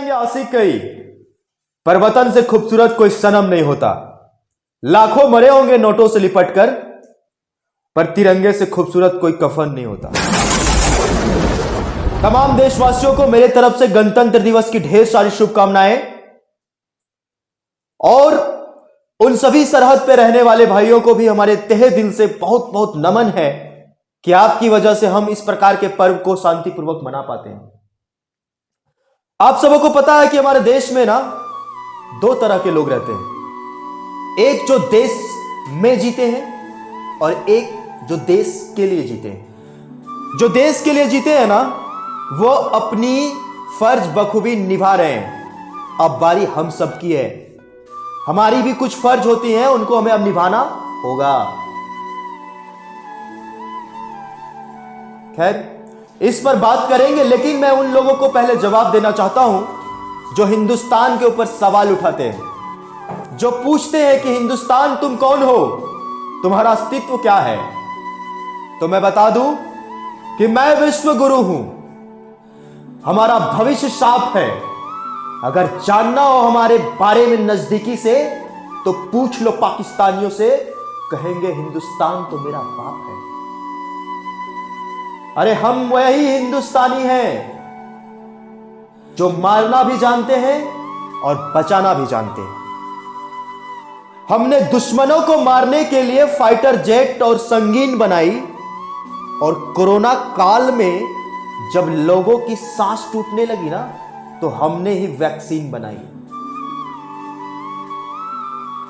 जाएँगे आशिक कई पर वतन से खूबसूरत कोई सनम नहीं होता। लाखों मरे होंगे नोटों से लिपट कर पर तिरंगे से खूबसूरत कोई कफन नहीं होता। तमाम देशवासियों को मेरे तरफ़ से गणतंत्र दिवस की ढेर सारी शुभकामनाएँ। और उन सभी सरहद पर रहने वाले भाइयों को भी हमारे तहे दिल से बहुत बहुत नमन है कि आपकी वजह से हम इस प्रकार के पर्व को शांतिपूर्वक मना पाते हैं। आप सबों को पता है कि हमारे देश में ना दो तरह के लोग रहते हैं। एक जो देश में जीते हैं और एक जो देश के लिए जीते हैं। जो देश के लिए जीते हैं ना, वो अपनी फ़र्ज़ बखूबी निभा रहे हैं। अब बारी हम सबकी है। हमारी भी कुछ फ़र्ज़ होती हैं, उनको हमें अब निभाना होगा। खैर इस पर बात करेंगे, लेकिन मैं उन लोगों को पहले जवाब देना चाहता हूँ, जो हिंदुस्तान के ऊपर सवाल उठाते हैं, जो पूछते हैं कि हिंदुस्तान तुम कौन हो, तुम्हारा अस्तित्व क्या है? तो मैं बता दूँ कि मैं विश्व गुरु हूँ। हमारा भविष्य साफ़ है। अगर जानना हो हमारे बारे में नजदीकी से तो पूछ लो पाकिस्तानियों से, कहेंगे, हिंदुस्तान तो मेरा बाप है। अरे हम वही हिंदुस्तानी हैं, जो मारना भी जानते हैं और बचाना भी जानते हैं। हमने दुश्मनों को मारने के लिए फाइटर जेट और संगीन बनाई और कोरोना काल में जब लोगों की सांस टूटने लगी ना तो हमने ही वैक्सीन बनाई।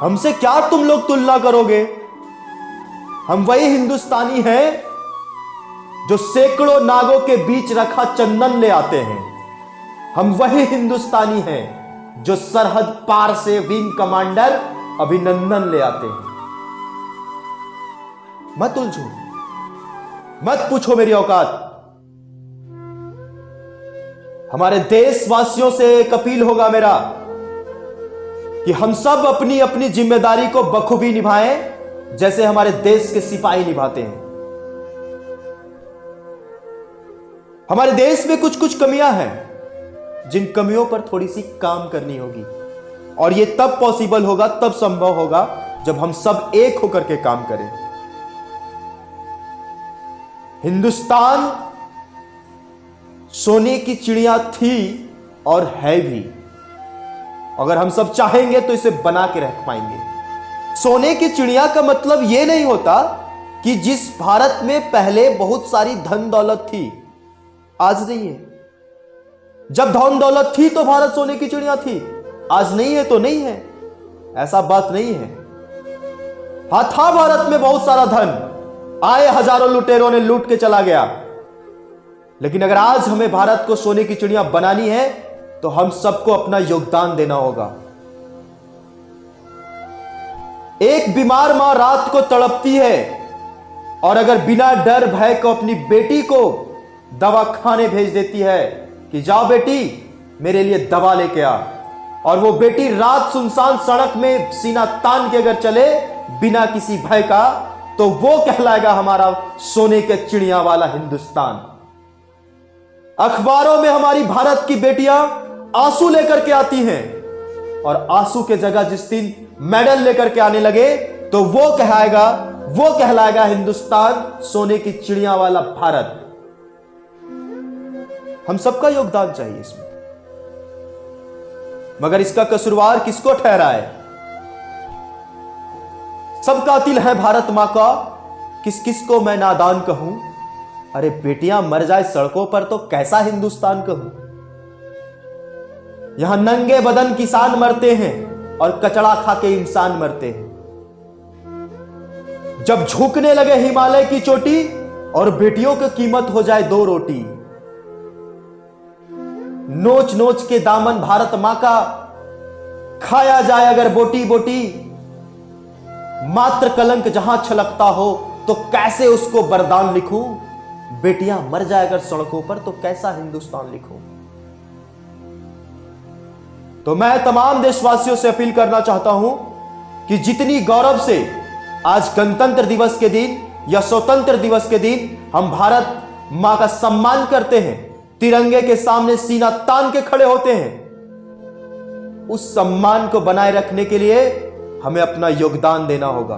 हमसे क्या तुम लोग तुलना करोगे? हम वही हिंदुस्तानी हैं जो सैकड़ों नागों के बीच रखा चंदन ले आते हैं। हम वही हिंदुस्तानी हैं, जो सरहद पार से विंग कमांडर अभिनंदन ले आते हैं। मत उलझो। मत पूछो मेरी औकात। हमारे देशवासियों से एक अपील होगा मेरा, कि हम सब अपनी अपनी ज़िम्मेदारी को बखूबी निभाएँ, जैसे हमारे देश के सिपाही निभाते हैं। हमारे देश में कुछ कुछ कमियाँ हैं, जिन कमियों पर थोड़ी सी काम करनी होगी। और यह तब पॉसिबल होगा, तब संभव होगा, जब हम सब एक होकर के काम करें। हिंदुस्तान सोने की चिड़िया थी और है भी। अगर हम सब चाहेंगे तो इसे बना के रख पाएँगे। सोने की चिड़िया का मतलब यह नहीं होता कि जिस भारत में पहले बहुत सारी धन दौलत थी आज नहीं है। जब धन दौलत थी तो भारत सोने की चिड़िया थी। आज नहीं है तो नहीं है। ऐसा बात नहीं है। हा, था भारत में बहुत सारा धन। आए हज़ारों लुटेरों ने लूट के चला गया। लेकिन अगर आज हमें भारत को सोने की चिड़िया बनानी है तो हम सबको अपना योगदान देना होगा। एक बीमार माँ रात को तड़पती है, और अगर बिना डर, भय को अपनी बेटी को दवा खाने भेज देती है कि जाओ बेटी, मेरे लिए दवा लेके आ। और वो बेटी रात सुनसान सड़क में सीना तान के अगर चले बिना किसी भय का तो वो कहलाएगा हमारा सोने के चिड़िया वाला हिंदुस्तान। अखबारों में हमारी भारत की बेटियाँ आँसू लेकर के आती हैं, और आँसू के जगह जिस दिन मेडल लेकर के आने लगे तो वो कहलाएगा वो कहलाएगा हिंदुस्तान सोने की चिड़िया वाला भारत। हम सबका योगदान चाहिए इसमें। मगर इसका कसूरवार किसको ठहरा है सब कातिल है भारत माँ का। किस किस को मैं नादान कहूँ? अरे बेटियाँ, मर जाए सड़कों पर तो कैसा हिंदुस्तान कहूँ? यहाँ नंगे बदन किसान मरते हैं और कचड़ा खा के इंसान मरते हैं। जब झुकने लगे हिमालय की चोटी और बेटियों की कीमत हो जाए दो रोटी नोच नोच के दामन भारत माँ का खाया जाए अगर बोटी बोटी मात्र कलंक जहाँ छलकता हो तो कैसे उसको बरदान लिखूं? बेटियाँ मर जाए अगर सड़कों पर तो कैसा हिंदुस्तान लिखूं? तो मैं तमाम देशवासियों से अपील करना चाहता हूँ कि जितनी गौरव से आज गणतंत्र दिवस के दिन या स्वतंत्र दिवस के दिन हम भारत माँ का सम्मान करते हैं तिरंगे के सामने सीना तान के खड़े होते हैं। उस सम्मान को बनाए रखने के लिए हमें अपना योगदान देना होगा।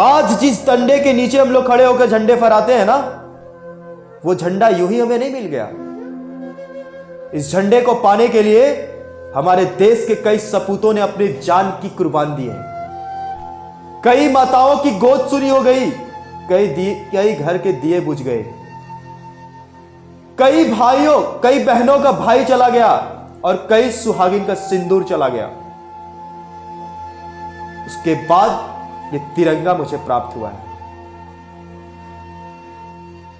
आज जिस डंडे के नीचे हम लोग खड़े होकर झंडे फहराते हैं ना, वो झंडा यूँ ही हमें नहीं मिल गया। इस झंडे को पाने के लिए हमारे देश के कई सपूतों ने अपनी जान की कुर्बान दी है। कई माताओं की गोद सुनी हो गई, कई कई घर के दिए बुझ गए। कई भाइयों, कई बहनों का भाई चला गया और कई सुहागिन का सिंदूर चला गया। उसके बाद ये तिरंगा मुझे प्राप्त हुआ है।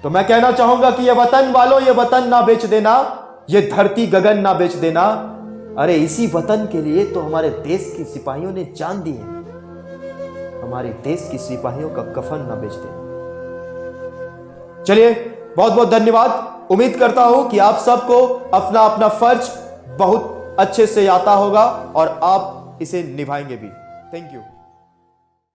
तो मैं कहना चाहूँगा कि ये वतन वालों, ये वतन ना बेच देना, ये धरती गगन ना बेच देना। अरे, इसी वतन के लिए तो हमारे देश के सिपाहियों ने जान दी है। हमारे देश के सिपाहियों का कफन ना बेच देना। चलिए बहुत बहुत धन्यवाद। उम्मीद करता हूँ कि आप सबको अपना अपना फ़र्ज़ बहुत अच्छे से आता होगा और आप इसे निभाएँगे भी। Thank you